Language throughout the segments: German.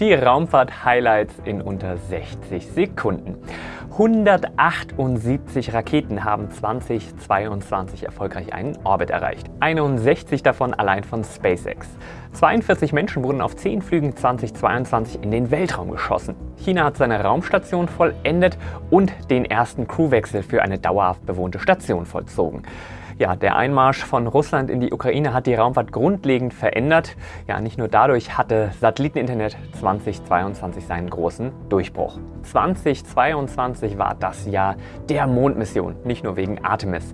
Die Raumfahrt-Highlights in unter 60 Sekunden. 178 Raketen haben 2022 erfolgreich einen Orbit erreicht. 61 davon allein von SpaceX. 42 Menschen wurden auf 10 Flügen 2022 in den Weltraum geschossen. China hat seine Raumstation vollendet und den ersten Crewwechsel für eine dauerhaft bewohnte Station vollzogen. Ja, der Einmarsch von Russland in die Ukraine hat die Raumfahrt grundlegend verändert. Ja, nicht nur dadurch hatte Satelliteninternet 2022 seinen großen Durchbruch. 2022 war das Jahr der Mondmission, nicht nur wegen Artemis.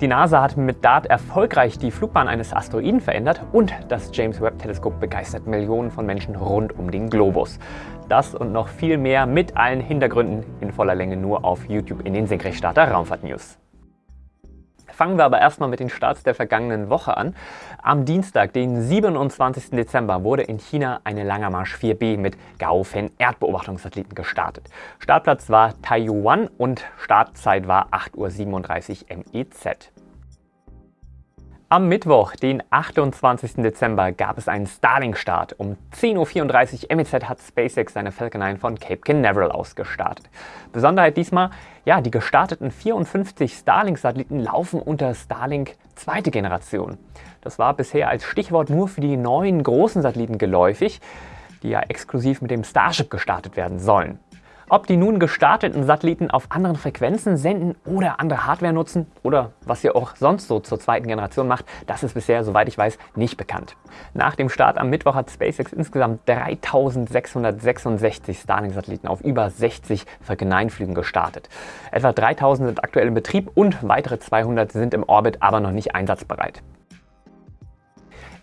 Die NASA hat mit DART erfolgreich die Flugbahn eines Asteroiden verändert und das James Webb Teleskop begeistert Millionen von Menschen rund um den Globus. Das und noch viel mehr mit allen Hintergründen in voller Länge nur auf YouTube in den Senkrechtstarter Raumfahrt News. Fangen wir aber erstmal mit den Starts der vergangenen Woche an. Am Dienstag, den 27. Dezember, wurde in China eine Langermarsch 4B mit Gaofen Erdbeobachtungssatelliten gestartet. Startplatz war Taiwan und Startzeit war 8.37 Uhr MEZ. Am Mittwoch, den 28. Dezember, gab es einen Starlink-Start. Um 10.34 Uhr MEZ hat SpaceX seine Falcon 9 von Cape Canaveral aus gestartet. Besonderheit diesmal, ja, die gestarteten 54 Starlink-Satelliten laufen unter Starlink zweite Generation. Das war bisher als Stichwort nur für die neuen großen Satelliten geläufig, die ja exklusiv mit dem Starship gestartet werden sollen. Ob die nun gestarteten Satelliten auf anderen Frequenzen senden oder andere Hardware nutzen oder was ihr auch sonst so zur zweiten Generation macht, das ist bisher, soweit ich weiß, nicht bekannt. Nach dem Start am Mittwoch hat SpaceX insgesamt 3666 Starlink-Satelliten auf über 60 Falcon 9-Flügen gestartet. Etwa 3000 sind aktuell in Betrieb und weitere 200 sind im Orbit, aber noch nicht einsatzbereit.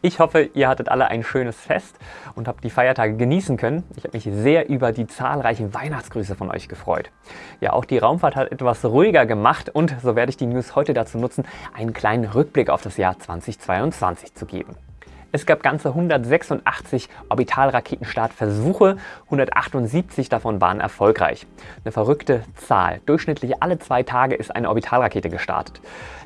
Ich hoffe, ihr hattet alle ein schönes Fest und habt die Feiertage genießen können. Ich habe mich sehr über die zahlreichen Weihnachtsgrüße von euch gefreut. Ja, auch die Raumfahrt hat etwas ruhiger gemacht und so werde ich die News heute dazu nutzen, einen kleinen Rückblick auf das Jahr 2022 zu geben. Es gab ganze 186 Orbitalraketenstartversuche, 178 davon waren erfolgreich. Eine verrückte Zahl. Durchschnittlich alle zwei Tage ist eine Orbitalrakete gestartet.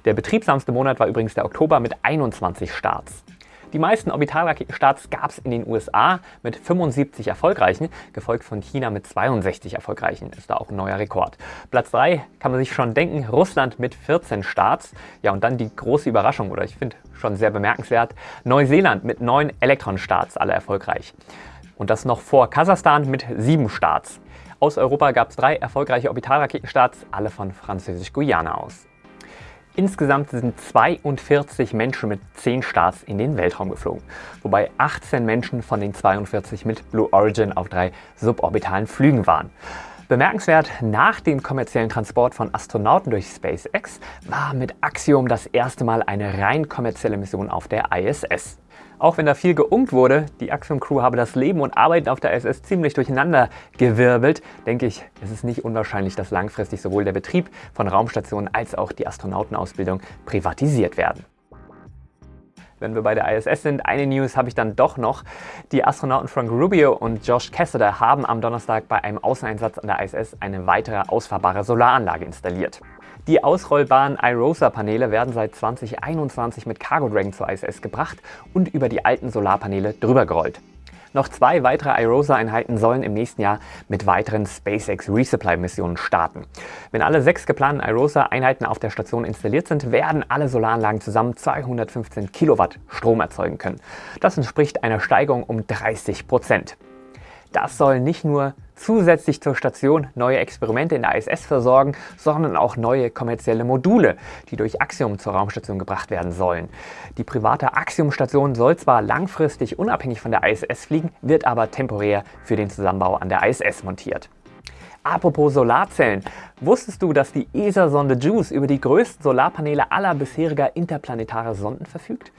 Der betriebsamste Monat war übrigens der Oktober mit 21 Starts. Die meisten Orbitalraketenstarts gab es in den USA mit 75 erfolgreichen, gefolgt von China mit 62 erfolgreichen. Ist da auch ein neuer Rekord. Platz 3 kann man sich schon denken, Russland mit 14 Starts. Ja, und dann die große Überraschung, oder ich finde schon sehr bemerkenswert, Neuseeland mit 9 Elektronstarts, alle erfolgreich. Und das noch vor Kasachstan mit 7 Starts. Aus Europa gab es drei erfolgreiche Orbitalraketenstarts, alle von Französisch-Guyana aus. Insgesamt sind 42 Menschen mit 10 Starts in den Weltraum geflogen, wobei 18 Menschen von den 42 mit Blue Origin auf drei suborbitalen Flügen waren. Bemerkenswert, nach dem kommerziellen Transport von Astronauten durch SpaceX war mit Axiom das erste Mal eine rein kommerzielle Mission auf der ISS. Auch wenn da viel geungt wurde, die Axiom Crew habe das Leben und Arbeiten auf der ISS ziemlich durcheinander gewirbelt, denke ich, es ist nicht unwahrscheinlich, dass langfristig sowohl der Betrieb von Raumstationen als auch die Astronautenausbildung privatisiert werden. Wenn wir bei der ISS sind, eine News habe ich dann doch noch. Die Astronauten Frank Rubio und Josh Cassidy haben am Donnerstag bei einem Außeneinsatz an der ISS eine weitere ausfahrbare Solaranlage installiert. Die ausrollbaren iROSA-Paneele werden seit 2021 mit Cargo Dragon zur ISS gebracht und über die alten Solarpaneele drüber gerollt. Noch zwei weitere iROSA-Einheiten sollen im nächsten Jahr mit weiteren SpaceX Resupply-Missionen starten. Wenn alle sechs geplanten iROSA-Einheiten auf der Station installiert sind, werden alle Solaranlagen zusammen 215 Kilowatt Strom erzeugen können. Das entspricht einer Steigerung um 30 Prozent. Das soll nicht nur zusätzlich zur Station neue Experimente in der ISS versorgen, sondern auch neue kommerzielle Module, die durch Axiom zur Raumstation gebracht werden sollen. Die private Axiom-Station soll zwar langfristig unabhängig von der ISS fliegen, wird aber temporär für den Zusammenbau an der ISS montiert. Apropos Solarzellen, wusstest du, dass die ESA-Sonde JUICE über die größten Solarpaneele aller bisheriger interplanetarer Sonden verfügt?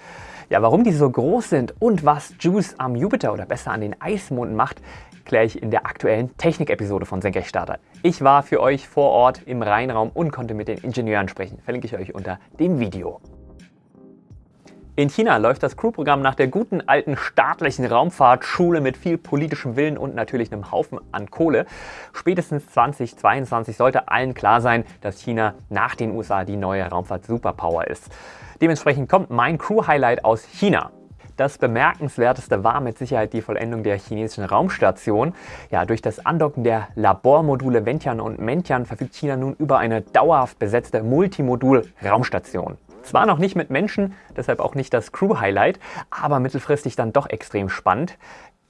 Ja, warum die so groß sind und was JUICE am Jupiter oder besser an den Eismonden macht, kläre ich in der aktuellen Technik-Episode von Senkrechtstarter. Ich war für euch vor Ort im Rheinraum und konnte mit den Ingenieuren sprechen. Verlinke ich euch unter dem Video. In China läuft das Crew-Programm nach der guten alten staatlichen Raumfahrtschule mit viel politischem Willen und natürlich einem Haufen an Kohle. Spätestens 2022 sollte allen klar sein, dass China nach den USA die neue Raumfahrt-Superpower ist. Dementsprechend kommt mein Crew-Highlight aus China. Das bemerkenswerteste war mit Sicherheit die Vollendung der chinesischen Raumstation. Ja, durch das Andocken der Labormodule Wentian und Mentian verfügt China nun über eine dauerhaft besetzte Multimodul-Raumstation. Zwar noch nicht mit Menschen, deshalb auch nicht das Crew-Highlight, aber mittelfristig dann doch extrem spannend.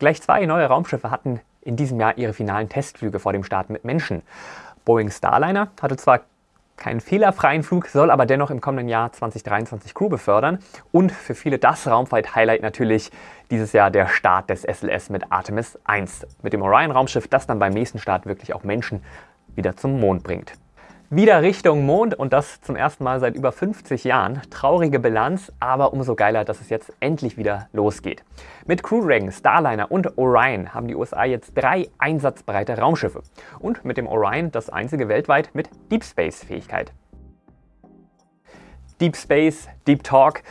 Gleich zwei neue Raumschiffe hatten in diesem Jahr ihre finalen Testflüge vor dem Start mit Menschen. Boeing Starliner hatte zwar keinen fehlerfreien Flug, soll aber dennoch im kommenden Jahr 2023 Crew befördern. Und für viele das Raumfahrt-Highlight natürlich dieses Jahr der Start des SLS mit Artemis 1. Mit dem Orion-Raumschiff, das dann beim nächsten Start wirklich auch Menschen wieder zum Mond bringt. Wieder Richtung Mond und das zum ersten Mal seit über 50 Jahren. Traurige Bilanz, aber umso geiler, dass es jetzt endlich wieder losgeht. Mit Crew Dragon, Starliner und Orion haben die USA jetzt drei einsatzbereite Raumschiffe. Und mit dem Orion das einzige weltweit mit Deep Space Fähigkeit. Deep Space, Deep Talk.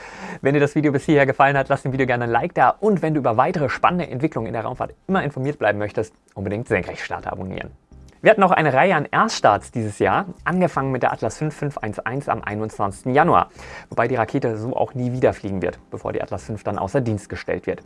Wenn dir das Video bis hierher gefallen hat, lass dem Video gerne ein Like da. Und wenn du über weitere spannende Entwicklungen in der Raumfahrt immer informiert bleiben möchtest, unbedingt Senkrechtstarter abonnieren. Wir hatten noch eine Reihe an Erststarts dieses Jahr, angefangen mit der Atlas 5511 am 21. Januar, wobei die Rakete so auch nie wieder fliegen wird, bevor die Atlas 5 dann außer Dienst gestellt wird.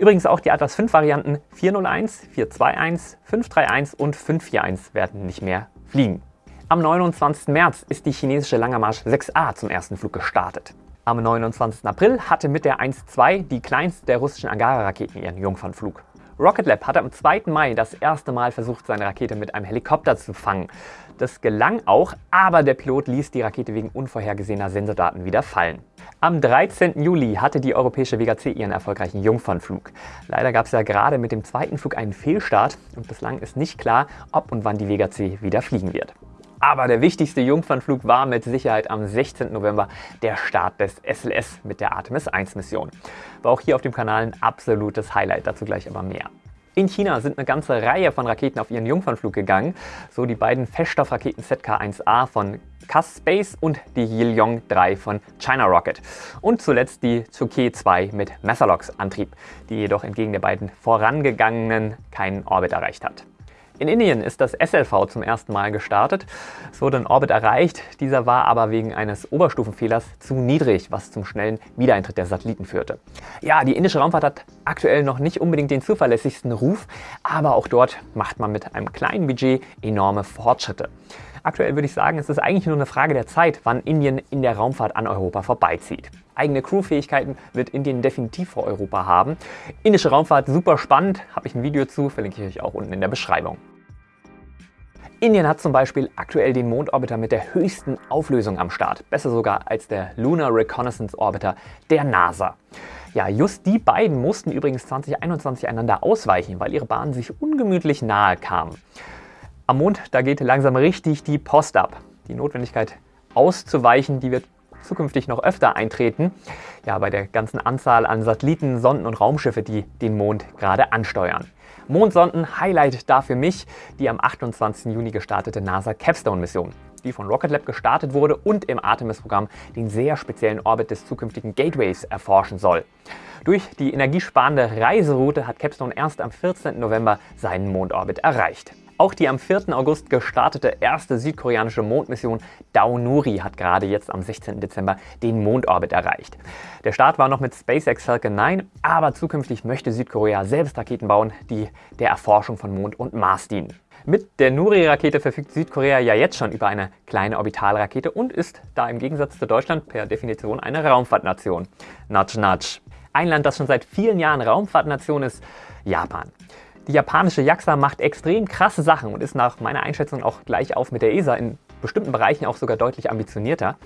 Übrigens auch die Atlas 5 Varianten 401, 421, 531 und 541 werden nicht mehr fliegen. Am 29. März ist die chinesische Langermarsch 6A zum ersten Flug gestartet. Am 29. April hatte mit der 1-2 die kleinste der russischen Angara-Raketen ihren Jungfernflug. Rocket Lab hatte am 2. Mai das erste Mal versucht, seine Rakete mit einem Helikopter zu fangen. Das gelang auch, aber der Pilot ließ die Rakete wegen unvorhergesehener Sensordaten wieder fallen. Am 13. Juli hatte die europäische Vega C ihren erfolgreichen Jungfernflug. Leider gab es ja gerade mit dem zweiten Flug einen Fehlstart und bislang ist nicht klar, ob und wann die Vega C wieder fliegen wird. Aber der wichtigste Jungfernflug war mit Sicherheit am 16. November der Start des SLS mit der Artemis 1 Mission. War auch hier auf dem Kanal ein absolutes Highlight, dazu gleich aber mehr. In China sind eine ganze Reihe von Raketen auf ihren Jungfernflug gegangen, so die beiden Feststoffraketen ZK-1A von CAS Space und die Yilong 3 von China Rocket. Und zuletzt die Tsuke 2 mit Messerlocks Antrieb, die jedoch entgegen der beiden vorangegangenen keinen Orbit erreicht hat. In Indien ist das SLV zum ersten Mal gestartet. Es wurde ein Orbit erreicht, dieser war aber wegen eines Oberstufenfehlers zu niedrig, was zum schnellen Wiedereintritt der Satelliten führte. Ja, die indische Raumfahrt hat aktuell noch nicht unbedingt den zuverlässigsten Ruf, aber auch dort macht man mit einem kleinen Budget enorme Fortschritte. Aktuell würde ich sagen, es ist eigentlich nur eine Frage der Zeit, wann Indien in der Raumfahrt an Europa vorbeizieht. Eigene Crewfähigkeiten wird Indien definitiv vor Europa haben. Indische Raumfahrt super spannend, habe ich ein Video zu, verlinke ich euch auch unten in der Beschreibung. Indien hat zum Beispiel aktuell den Mondorbiter mit der höchsten Auflösung am Start, besser sogar als der Lunar Reconnaissance Orbiter der NASA. Ja, just die beiden mussten übrigens 2021 einander ausweichen, weil ihre Bahnen sich ungemütlich nahe kamen. Am Mond, da geht langsam richtig die Post ab. Die Notwendigkeit auszuweichen, die wird zukünftig noch öfter eintreten. Ja, bei der ganzen Anzahl an Satelliten, Sonden und Raumschiffe, die den Mond gerade ansteuern. Mondsonden, Highlight da für mich die am 28. Juni gestartete NASA Capstone-Mission, die von Rocket Lab gestartet wurde und im Artemis-Programm den sehr speziellen Orbit des zukünftigen Gateways erforschen soll. Durch die energiesparende Reiseroute hat Capstone erst am 14. November seinen Mondorbit erreicht. Auch die am 4. August gestartete erste südkoreanische Mondmission Daonuri hat gerade jetzt am 16. Dezember den Mondorbit erreicht. Der Start war noch mit SpaceX Falcon 9, aber zukünftig möchte Südkorea selbst Raketen bauen, die der Erforschung von Mond und Mars dienen. Mit der Nuri-Rakete verfügt Südkorea ja jetzt schon über eine kleine Orbitalrakete und ist da im Gegensatz zu Deutschland per Definition eine Raumfahrtnation. Nudge, nudge. Ein Land, das schon seit vielen Jahren Raumfahrtnation ist, Japan. Die japanische JAXA macht extrem krasse Sachen und ist nach meiner Einschätzung auch gleich auf mit der ESA in bestimmten Bereichen auch sogar deutlich ambitionierter.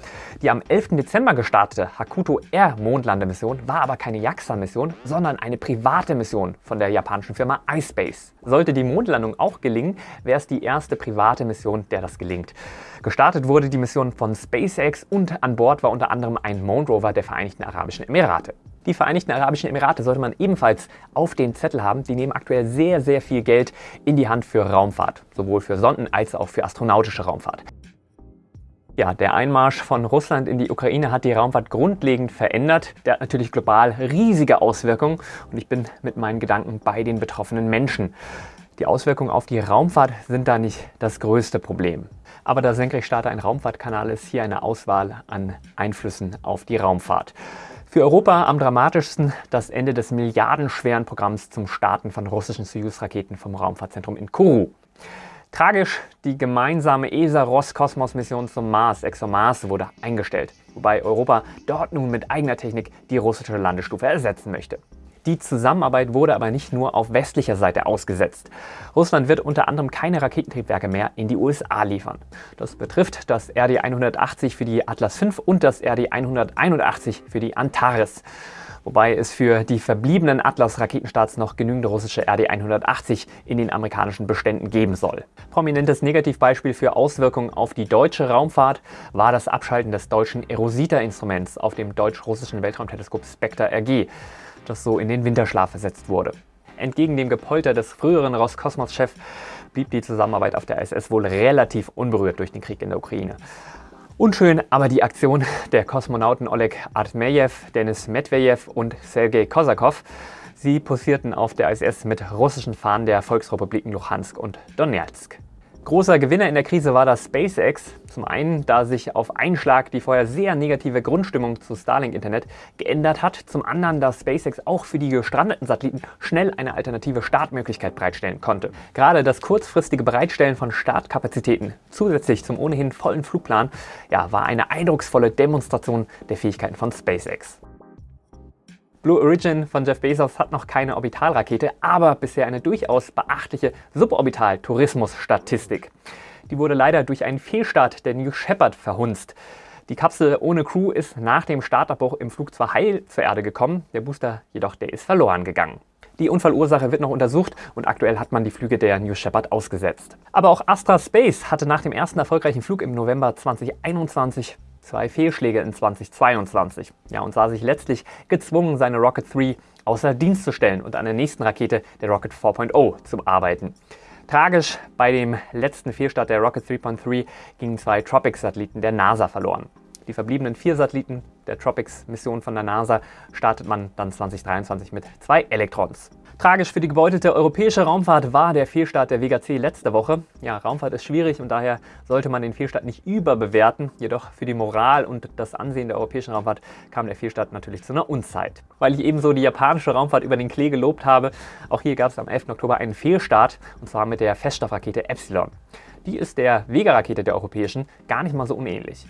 Die am 11. Dezember gestartete Hakuto Air Mondlandemission war aber keine JAXA-Mission, sondern eine private Mission von der japanischen Firma iSpace. Sollte die Mondlandung auch gelingen, wäre es die erste private Mission, der das gelingt. Gestartet wurde die Mission von SpaceX und an Bord war unter anderem ein Moon Rover der Vereinigten Arabischen Emirate. Die Vereinigten Arabischen Emirate sollte man ebenfalls auf den Zettel haben. Die nehmen aktuell sehr, sehr viel Geld in die Hand für Raumfahrt, sowohl für Sonden als auch für astronautische Raumfahrt. Ja, der Einmarsch von Russland in die Ukraine hat die Raumfahrt grundlegend verändert. Der hat natürlich global riesige Auswirkungen und ich bin mit meinen Gedanken bei den betroffenen Menschen. Die Auswirkungen auf die Raumfahrt sind da nicht das größte Problem. Aber da Senkrechtstarter ein Raumfahrtkanal ist, hier eine Auswahl an Einflüssen auf die Raumfahrt. Für Europa am dramatischsten das Ende des milliardenschweren Programms zum Starten von russischen Soyuz-Raketen vom Raumfahrtzentrum in Kourou. Tragisch, die gemeinsame ESA-Roskosmos-Mission zum Mars, ExoMars, wurde eingestellt, wobei Europa dort nun mit eigener Technik die russische Landestufe ersetzen möchte. Die Zusammenarbeit wurde aber nicht nur auf westlicher Seite ausgesetzt. Russland wird unter anderem keine Raketentriebwerke mehr in die USA liefern. Das betrifft das RD-180 für die Atlas V und das RD-181 für die Antares wobei es für die verbliebenen Atlas-Raketenstarts noch genügend russische RD-180 in den amerikanischen Beständen geben soll. Prominentes Negativbeispiel für Auswirkungen auf die deutsche Raumfahrt war das Abschalten des deutschen Erosita-Instruments auf dem deutsch-russischen Weltraumteleskop Spectre RG das so in den Winterschlaf versetzt wurde. Entgegen dem Gepolter des früheren Roskosmos-Chefs blieb die Zusammenarbeit auf der ISS wohl relativ unberührt durch den Krieg in der Ukraine. Unschön aber die Aktion der Kosmonauten Oleg Artmejew, Denis Medvedev und Sergei Kosakov. Sie posierten auf der ISS mit russischen Fahnen der Volksrepubliken Luhansk und Donetsk. Großer Gewinner in der Krise war das SpaceX. Zum einen, da sich auf einen Schlag die vorher sehr negative Grundstimmung zu Starlink-Internet geändert hat. Zum anderen, dass SpaceX auch für die gestrandeten Satelliten schnell eine alternative Startmöglichkeit bereitstellen konnte. Gerade das kurzfristige Bereitstellen von Startkapazitäten zusätzlich zum ohnehin vollen Flugplan ja, war eine eindrucksvolle Demonstration der Fähigkeiten von SpaceX. Blue Origin von Jeff Bezos hat noch keine Orbitalrakete, aber bisher eine durchaus beachtliche Suborbital-Tourismus-Statistik. Die wurde leider durch einen Fehlstart der New Shepard verhunzt. Die Kapsel ohne Crew ist nach dem Startabbruch im Flug zwar heil zur Erde gekommen, der Booster jedoch der ist verloren gegangen. Die Unfallursache wird noch untersucht und aktuell hat man die Flüge der New Shepard ausgesetzt. Aber auch Astra Space hatte nach dem ersten erfolgreichen Flug im November 2021 zwei Fehlschläge in 2022 ja, und sah sich letztlich gezwungen, seine Rocket 3 außer Dienst zu stellen und an der nächsten Rakete, der Rocket 4.0, zu arbeiten. Tragisch, bei dem letzten Fehlstart der Rocket 3.3 gingen zwei Tropics-Satelliten der NASA verloren. Die verbliebenen vier Satelliten der Tropics-Mission von der NASA startet man dann 2023 mit zwei Elektrons. Tragisch für die gebeutete europäische Raumfahrt war der Fehlstart der Vega C letzte Woche. Ja, Raumfahrt ist schwierig und daher sollte man den Fehlstart nicht überbewerten. Jedoch für die Moral und das Ansehen der europäischen Raumfahrt kam der Fehlstart natürlich zu einer Unzeit. Weil ich ebenso die japanische Raumfahrt über den Klee gelobt habe, auch hier gab es am 11. Oktober einen Fehlstart und zwar mit der Feststoffrakete Epsilon. Die ist der Vega-Rakete der europäischen gar nicht mal so unähnlich.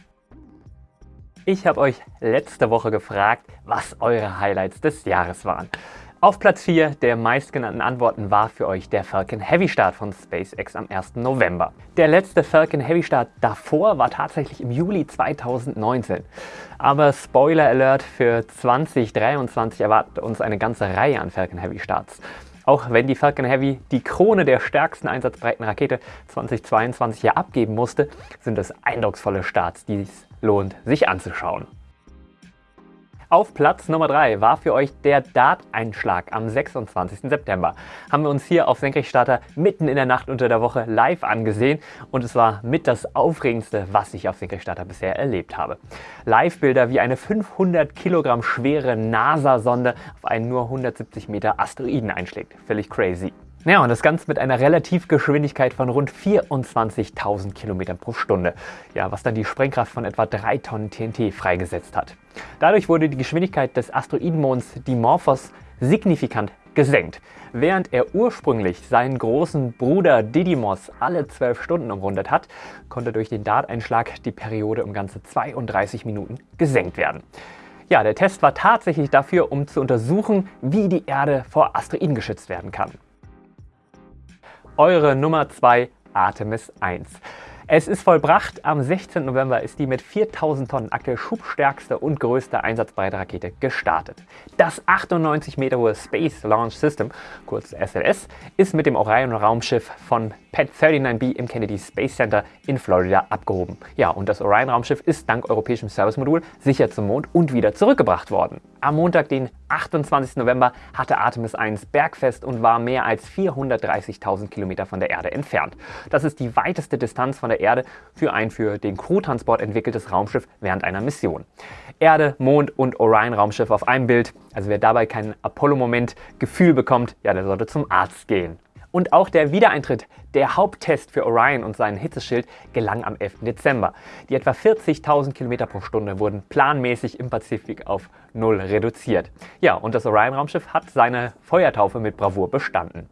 Ich habe euch letzte Woche gefragt, was eure Highlights des Jahres waren. Auf Platz 4 der meistgenannten Antworten war für euch der Falcon Heavy Start von SpaceX am 1. November. Der letzte Falcon Heavy Start davor war tatsächlich im Juli 2019. Aber Spoiler Alert, für 2023 erwartet uns eine ganze Reihe an Falcon Heavy Starts. Auch wenn die Falcon Heavy die Krone der stärksten einsatzbreiten Rakete 2022 ja abgeben musste, sind es eindrucksvolle Starts, die es lohnt, sich anzuschauen. Auf Platz Nummer 3 war für euch der Dart-Einschlag am 26. September. Haben wir uns hier auf Senkrechtstarter mitten in der Nacht unter der Woche live angesehen und es war mit das Aufregendste, was ich auf Senkrechtstarter bisher erlebt habe. Live-Bilder wie eine 500 Kilogramm schwere NASA-Sonde auf einen nur 170 Meter Asteroiden einschlägt. Völlig crazy. Ja, und das Ganze mit einer Relativgeschwindigkeit von rund 24.000 Kilometern pro Stunde. Ja, was dann die Sprengkraft von etwa 3 Tonnen TNT freigesetzt hat. Dadurch wurde die Geschwindigkeit des Asteroidenmonds Dimorphos signifikant gesenkt. Während er ursprünglich seinen großen Bruder Didymos alle 12 Stunden umrundet hat, konnte durch den Darteinschlag die Periode um ganze 32 Minuten gesenkt werden. Ja, der Test war tatsächlich dafür, um zu untersuchen, wie die Erde vor Asteroiden geschützt werden kann eure Nummer 2 Artemis 1. Es ist vollbracht. Am 16. November ist die mit 4000 Tonnen aktuell schubstärkste und größte einsatzbreite Rakete gestartet. Das 98 Meter hohe Space Launch System, kurz SLS, ist mit dem Orion-Raumschiff von PET 39B im Kennedy Space Center in Florida abgehoben. Ja, und das Orion-Raumschiff ist dank europäischem Service-Modul sicher zum Mond und wieder zurückgebracht worden. Am Montag, den 28. November, hatte Artemis 1 Bergfest und war mehr als 430.000 Kilometer von der Erde entfernt. Das ist die weiteste Distanz von der Erde für ein für den Crewtransport entwickeltes Raumschiff während einer Mission. Erde, Mond und Orion-Raumschiff auf einem Bild. Also wer dabei keinen Apollo-Moment Gefühl bekommt, ja, der sollte zum Arzt gehen. Und auch der Wiedereintritt, der Haupttest für Orion und seinen Hitzeschild, gelang am 11. Dezember. Die etwa 40.000 km pro Stunde wurden planmäßig im Pazifik auf Null reduziert. Ja, und das Orion-Raumschiff hat seine Feuertaufe mit Bravour bestanden.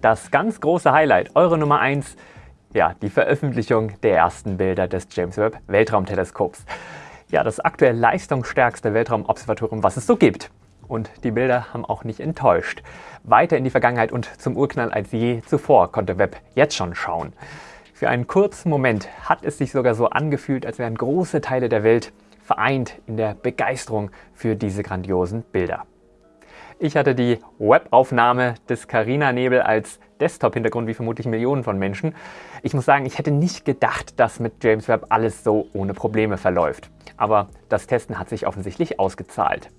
Das ganz große Highlight, eure Nummer 1, ja, die Veröffentlichung der ersten Bilder des James Webb Weltraumteleskops. Ja, das aktuell leistungsstärkste Weltraumobservatorium, was es so gibt. Und die Bilder haben auch nicht enttäuscht. Weiter in die Vergangenheit und zum Urknall als je zuvor konnte Webb jetzt schon schauen. Für einen kurzen Moment hat es sich sogar so angefühlt, als wären große Teile der Welt vereint in der Begeisterung für diese grandiosen Bilder. Ich hatte die Webaufnahme des Carina-Nebel als Desktop-Hintergrund wie vermutlich Millionen von Menschen. Ich muss sagen, ich hätte nicht gedacht, dass mit James Webb alles so ohne Probleme verläuft. Aber das Testen hat sich offensichtlich ausgezahlt.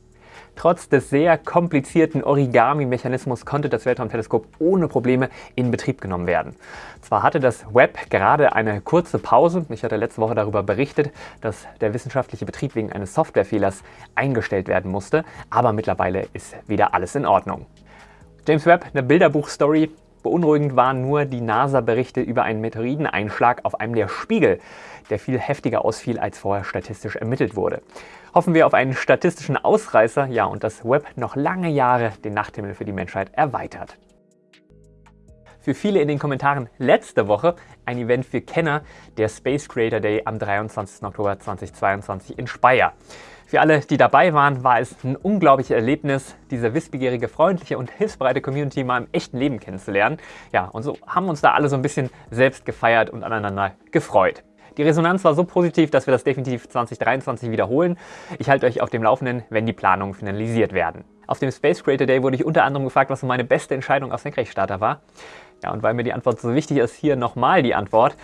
Trotz des sehr komplizierten Origami-Mechanismus konnte das Weltraumteleskop ohne Probleme in Betrieb genommen werden. Zwar hatte das Webb gerade eine kurze Pause, ich hatte letzte Woche darüber berichtet, dass der wissenschaftliche Betrieb wegen eines Softwarefehlers eingestellt werden musste, aber mittlerweile ist wieder alles in Ordnung. James Webb, eine Bilderbuch-Story, Beunruhigend waren nur die NASA-Berichte über einen Meteoriteneinschlag auf einem der Spiegel, der viel heftiger ausfiel, als vorher statistisch ermittelt wurde. Hoffen wir auf einen statistischen Ausreißer, ja, und das Web noch lange Jahre den Nachthimmel für die Menschheit erweitert. Für viele in den Kommentaren letzte Woche ein Event für Kenner, der Space Creator Day am 23. Oktober 2022 in Speyer. Für alle, die dabei waren, war es ein unglaubliches Erlebnis, diese wissbegierige, freundliche und hilfsbereite Community mal im echten Leben kennenzulernen. Ja, und so haben uns da alle so ein bisschen selbst gefeiert und aneinander gefreut. Die Resonanz war so positiv, dass wir das definitiv 2023 wiederholen. Ich halte euch auf dem Laufenden, wenn die Planungen finalisiert werden. Auf dem Space Creator Day wurde ich unter anderem gefragt, was so meine beste Entscheidung auf Senkrechtstarter war. Ja, und weil mir die Antwort so wichtig ist, hier nochmal die Antwort.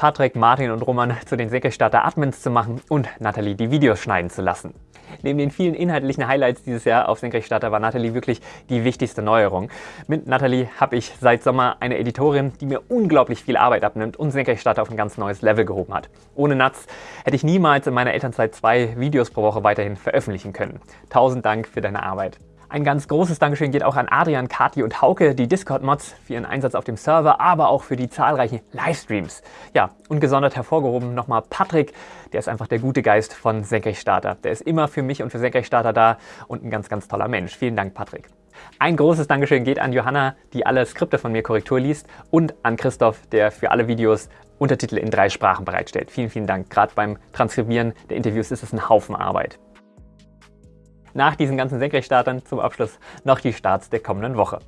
Patrick, Martin und Roman zu den Senkrechtstarter Admins zu machen und Nathalie die Videos schneiden zu lassen. Neben den vielen inhaltlichen Highlights dieses Jahr auf Senkrechtstarter war Nathalie wirklich die wichtigste Neuerung. Mit Nathalie habe ich seit Sommer eine Editorin, die mir unglaublich viel Arbeit abnimmt und Senkrechtstarter auf ein ganz neues Level gehoben hat. Ohne Natz hätte ich niemals in meiner Elternzeit zwei Videos pro Woche weiterhin veröffentlichen können. Tausend Dank für deine Arbeit. Ein ganz großes Dankeschön geht auch an Adrian, Kati und Hauke, die Discord-Mods, für ihren Einsatz auf dem Server, aber auch für die zahlreichen Livestreams. Ja, und gesondert hervorgehoben nochmal Patrick, der ist einfach der gute Geist von Senkrechtstarter. Der ist immer für mich und für Senkrechtstarter da und ein ganz, ganz toller Mensch. Vielen Dank, Patrick. Ein großes Dankeschön geht an Johanna, die alle Skripte von mir Korrektur liest und an Christoph, der für alle Videos Untertitel in drei Sprachen bereitstellt. Vielen, vielen Dank. Gerade beim Transkribieren der Interviews ist es ein Haufen Arbeit nach diesen ganzen Senkrechtstartern zum Abschluss noch die Starts der kommenden Woche.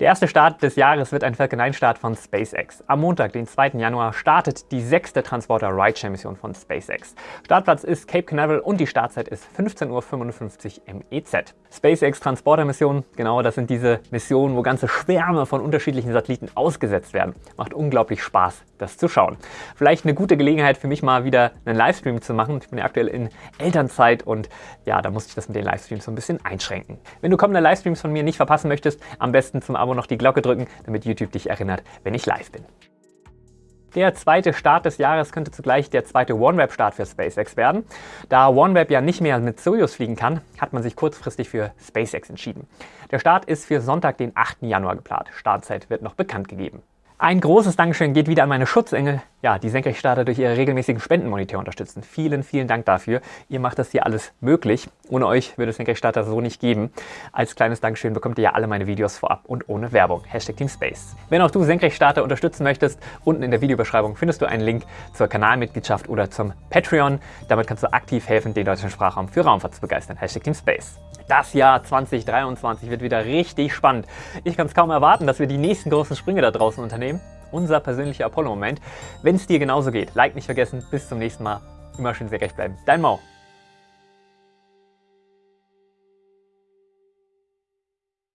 Der erste Start des Jahres wird ein Falcon 9 Start von SpaceX. Am Montag, den 2. Januar, startet die sechste Transporter Rideshare Mission von SpaceX. Startplatz ist Cape Canaveral und die Startzeit ist 15.55 Uhr MEZ. SpaceX Transporter Mission, genau das sind diese Missionen, wo ganze Schwärme von unterschiedlichen Satelliten ausgesetzt werden. Macht unglaublich Spaß, das zu schauen. Vielleicht eine gute Gelegenheit für mich mal wieder einen Livestream zu machen. Ich bin ja aktuell in Elternzeit und ja, da musste ich das mit den Livestreams Livestreams so ein bisschen einschränken. Wenn du kommende Livestreams von mir nicht verpassen möchtest, am besten zum Abo noch die Glocke drücken, damit YouTube dich erinnert, wenn ich live bin. Der zweite Start des Jahres könnte zugleich der zweite OneWeb-Start für SpaceX werden. Da OneWeb ja nicht mehr mit Soyuz fliegen kann, hat man sich kurzfristig für SpaceX entschieden. Der Start ist für Sonntag, den 8. Januar geplant. Startzeit wird noch bekannt gegeben. Ein großes Dankeschön geht wieder an meine Schutzengel, ja, die Senkrechtstarter durch ihre regelmäßigen Spendenmonitor unterstützen. Vielen, vielen Dank dafür. Ihr macht das hier alles möglich. Ohne euch würde es Senkrechtstarter so nicht geben. Als kleines Dankeschön bekommt ihr ja alle meine Videos vorab und ohne Werbung. Hashtag Team Space. Wenn auch du Senkrechtstarter unterstützen möchtest, unten in der Videobeschreibung findest du einen Link zur Kanalmitgliedschaft oder zum Patreon. Damit kannst du aktiv helfen, den deutschen Sprachraum für Raumfahrt zu begeistern. Hashtag Team Space. Das Jahr 2023 wird wieder richtig spannend. Ich kann es kaum erwarten, dass wir die nächsten großen Sprünge da draußen unternehmen. Unser persönlicher Apollo-Moment. Wenn es dir genauso geht, like nicht vergessen. Bis zum nächsten Mal. Immer schön sehr recht bleiben. Dein Mau.